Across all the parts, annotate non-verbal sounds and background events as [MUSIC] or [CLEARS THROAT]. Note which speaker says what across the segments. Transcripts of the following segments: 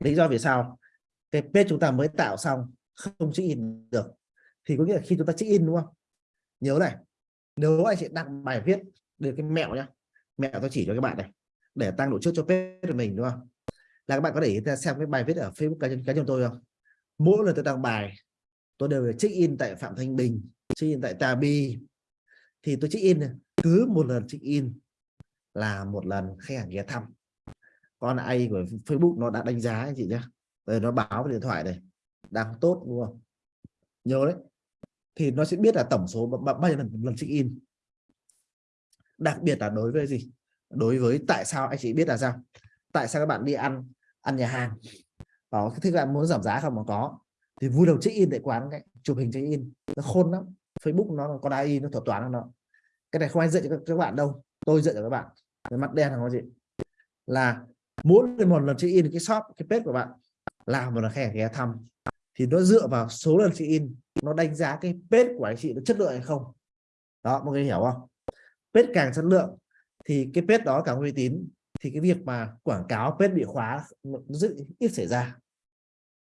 Speaker 1: lý do vì sao? Cái page chúng ta mới tạo xong, không check in được. Thì có nghĩa là khi chúng ta check in, đúng không? Nhớ này, nếu anh chị đăng bài viết được cái mẹo nhá, mẹo tôi chỉ cho các bạn này, để tăng độ trước cho page của mình, đúng không? Là các bạn có để xem cái bài viết ở Facebook cá nhân cá nhân tôi không? Mỗi lần tôi đăng bài, tôi đều check in tại Phạm Thanh Bình check in tại Tabi thì tôi check in cứ một lần check in là một lần khách hàng ghé thăm con ai của Facebook nó đã đánh giá anh chị nhé rồi nó báo điện thoại này, đang tốt, đúng không? Nhớ đấy. Thì nó sẽ biết là tổng số bao nhiêu lần lần check in. Đặc biệt là đối với gì? Đối với tại sao anh chị biết là sao? Tại sao các bạn đi ăn ăn nhà hàng? Có thích bạn muốn giảm giá không? Mà có. Thì vui đầu check in tại quán cái chụp hình check in. Nó khôn lắm. Facebook nó có AI nó thuật toán nó. Cái này không ai dạy cho các bạn đâu. Tôi dạy cho các bạn. Cái mặt đen là gì là mỗi một lần chị in cái shop cái page của bạn làm một lần khách ghé thăm thì nó dựa vào số lần chị in nó đánh giá cái page của anh chị nó chất lượng hay không. Đó mọi người hiểu không? Page càng chất lượng thì cái page đó càng uy tín thì cái việc mà quảng cáo page bị khóa nó rất ít xảy ra.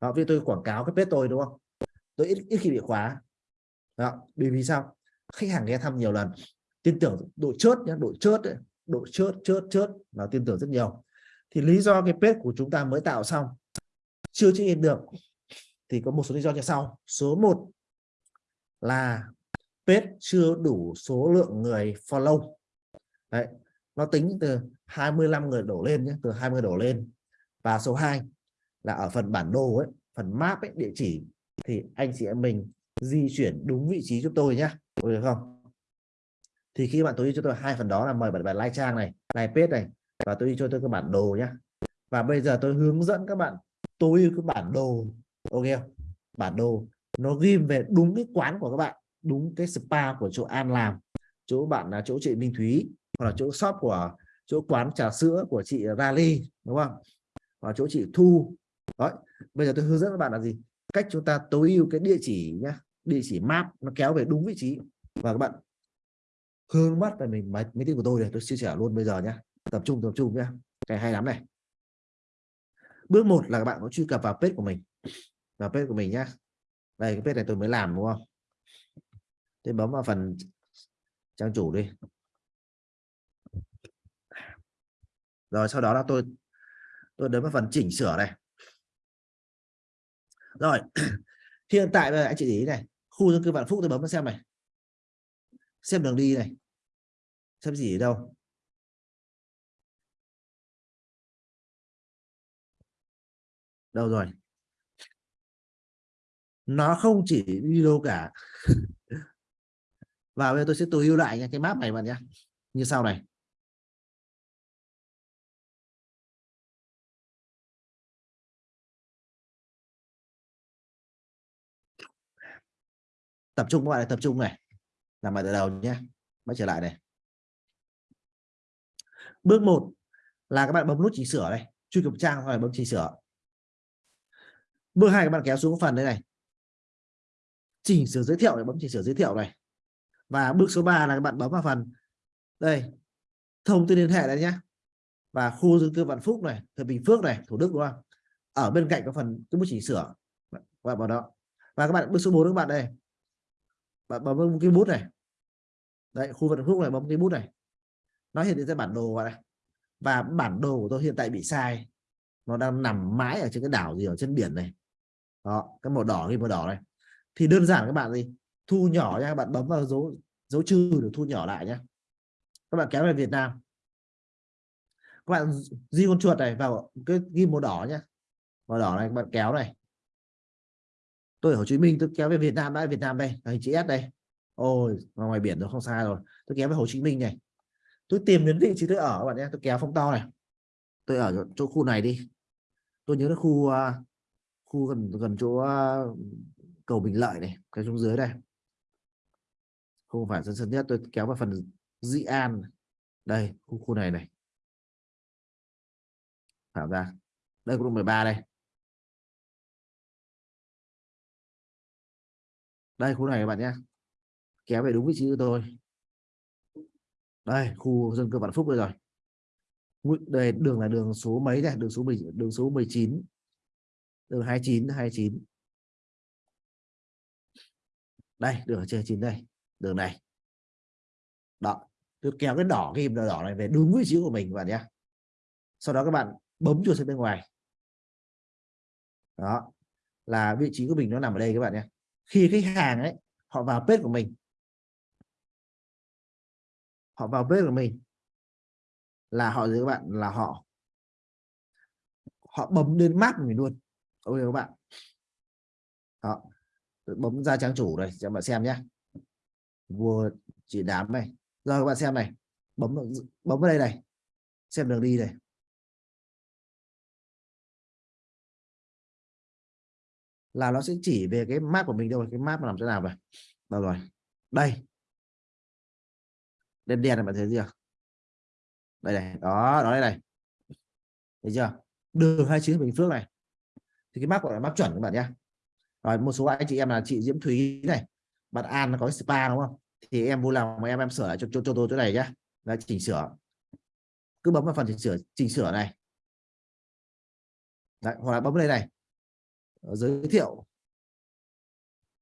Speaker 1: Đó vì tôi quảng cáo cái page tôi đúng không? Tôi ít, ít khi bị khóa. Đó vì vì sao? Khách hàng ghé thăm nhiều lần tin tưởng độ chớt nhé độ chớt ấy, độ chớt chớt chớt là tin tưởng rất nhiều thì lý do cái page của chúng ta mới tạo xong chưa check in được thì có một số lý do như sau. Số 1 là page chưa đủ số lượng người follow. Đấy, nó tính từ 25 người đổ lên nhé từ 20 đổ lên. Và số 2 là ở phần bản đồ ấy phần map ấy địa chỉ thì anh chị em mình di chuyển đúng vị trí giúp tôi nhé. Được không? Thì khi bạn tối ưu cho tôi hai phần đó là mời bạn bạn like trang này like page này và tôi đi cho tôi cái bản đồ nhé và bây giờ tôi hướng dẫn các bạn tối ưu cái bản đồ ok không? bản đồ nó ghi về đúng cái quán của các bạn đúng cái spa của chỗ An làm. Chỗ bạn là chỗ chị Minh Thúy hoặc là chỗ shop của chỗ quán trà sữa của chị Rally đúng không? Và chỗ chị Thu. Đó bây giờ tôi hướng dẫn các bạn là gì? Cách chúng ta tối ưu cái địa chỉ nhá. Địa chỉ map nó kéo về đúng vị trí. Và các bạn hướng mắt về mình máy, máy tính của tôi này tôi chia sẻ luôn bây giờ nhé tập trung tập trung nhé cái hay lắm này. Bước một là các bạn có truy cập vào page của mình. Vào page của mình nhé đây, cái page này tôi mới làm, đúng không? Tôi bấm vào phần trang chủ đi. Rồi, sau đó là tôi tôi đến vào phần chỉnh sửa này. Rồi, [CLEARS THROAT] hiện tại bây giờ anh chị ý này. Khu dân cư vạn phúc tôi bấm vào xem này. Xem đường đi này. Xem gì ở đâu. Đâu rồi? Nó không chỉ đi đâu cả. Và bây giờ tôi sẽ tối ưu lại cái map này bạn nhé như sau này. Tập trung các bạn tập trung này. Làm lại từ đầu nhé quay trở lại này. Bước 1 là các bạn bấm nút chỉnh sửa này. Truy cập trang hoặc bấm chỉnh sửa bước hai các bạn kéo xuống phần đây này. Chỉnh sửa giới thiệu để bấm chỉnh sửa giới thiệu này. Và bước số 3 là các bạn bấm vào phần. Đây, thông tin liên hệ đấy nhé. Và khu dân cư Vạn Phúc này Thời Bình Phước này, Thủ Đức, đúng không? Ở bên cạnh có phần cái bước chỉnh sửa. Và vào đó. Và các bạn bước số 4 các bạn đây. Bạn bấm cái bút này. Đấy, khu Vạn phúc này, bấm cái bút này. Nó hiện ra bản đồ này. Và bản đồ của tôi hiện tại bị sai. Nó đang nằm mãi ở trên cái đảo gì ở trên biển này đó cái màu đỏ cái màu đỏ này. Thì đơn giản các bạn gì thu nhỏ nha các bạn bấm vào dấu dấu trừ để thu nhỏ lại nhé các bạn kéo về Việt Nam. Các bạn di con chuột này vào cái ghi màu đỏ nhé màu đỏ này các bạn kéo này. Tôi ở Hồ Chí Minh tôi kéo về Việt Nam đã Việt Nam đây hình chữ S đây. Ôi ngoài biển rồi không sai rồi. Tôi kéo về Hồ Chí Minh này. Tôi tìm đến vị trí tôi ở các bạn nhé tôi kéo phong to này. Tôi ở chỗ khu này đi. Tôi nhớ là khu uh, khu gần gần chỗ cầu Bình Lợi này, cái xuống dưới đây. Không phải dân sân nhất, tôi kéo vào phần Dị An đây, khu khu này này. Tạo ra. Đây, khu 13 đây. Đây, khu này các bạn nhé. Kéo về đúng vị trí của tôi. Đây, khu dân cư vạn phúc đây rồi. Đây, đường là đường số mấy này đường số 10 đường số 19 đường 29 29 đây, đường ở trên 9 đây, đường này. Đó, tôi kéo cái đỏ cái đỏ này về đúng vị trí của mình, các bạn nhé. Sau đó các bạn bấm chuột sang bên ngoài. Đó, là vị trí của mình nó nằm ở đây các bạn nhé. Khi khách hàng ấy, họ vào page của mình. Họ vào page của mình là họ gì các bạn? Là họ họ bấm lên mát của mình luôn ok các bạn. Đó. Bấm ra trang chủ này cho bạn xem nhé vua chỉ đám này rồi các bạn xem này. Bấm bấm vào đây này. Xem đường đi này là nó sẽ chỉ về cái map của mình đâu cái map nằm chỗ nào vậy? Đâu rồi? Đây. Đen đen này bạn thấy chưa đây này. Đó đó đây này. Thấy chưa? Đường 29 Bình Phước này thì cái map gọi là map chuẩn các bạn nhé rồi một số anh chị em là chị Diễm Thúy này bạn An nó có spa đúng không? Thì em vui lòng mà em em sửa lại cho, cho, cho tôi chỗ này nhé là chỉnh sửa. Cứ bấm vào phần chỉnh sửa chỉnh sửa này. Đấy, hoặc là bấm đây này. Ờ, giới thiệu.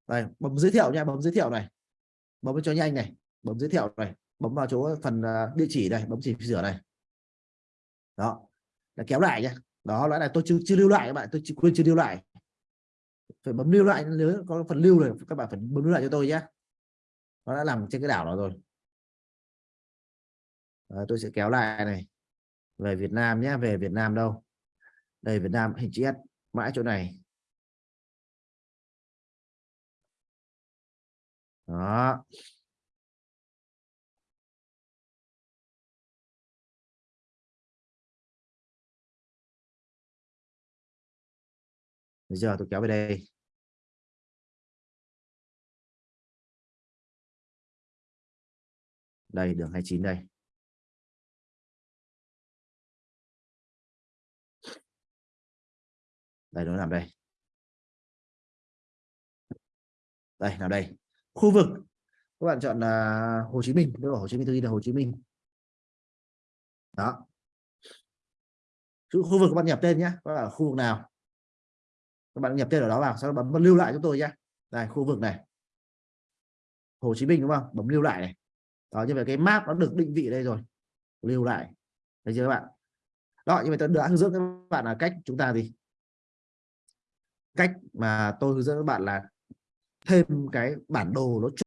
Speaker 1: Đây bấm giới thiệu nha bấm giới thiệu này. Bấm cho nhanh này bấm giới thiệu này. Bấm vào chỗ phần à, địa chỉ này bấm chỉnh sửa này. Đó là kéo lại nhé đó loại này tôi chưa chưa lưu lại các bạn tôi chưa quên chưa lưu lại. Phải bấm lưu lại nếu có phần lưu rồi các bạn phải bấm lưu lại cho tôi nhé. Nó đã làm trên cái đảo đó rồi. Đấy, tôi sẽ kéo lại này. Về Việt Nam nhé về Việt Nam đâu? Đây Việt Nam hình chữ S mãi chỗ này. Đó. Bây giờ tôi kéo về đây. Đây, đường 29 đây. Đây, nó nằm đây. Đây nào đây. Khu vực. Các bạn chọn là Hồ Chí Minh. Đâu Hồ Chí Minh, tôi là Hồ Chí Minh. Đó. Khu vực các bạn nhập tên nhé. Các bạn ở khu vực nào? Các bạn nhập tên ở đó vào, sau đó bấm lưu lại cho tôi nhé đây, khu vực này. Hồ Chí Minh, đúng không? Bấm lưu lại này. Đó, như vậy cái map nó được định vị đây rồi. Lưu lại. Thấy chưa các bạn? Đó, như vậy tôi đã hướng dẫn các bạn là cách chúng ta gì? Cách mà tôi hướng dẫn các bạn là thêm cái bản đồ nó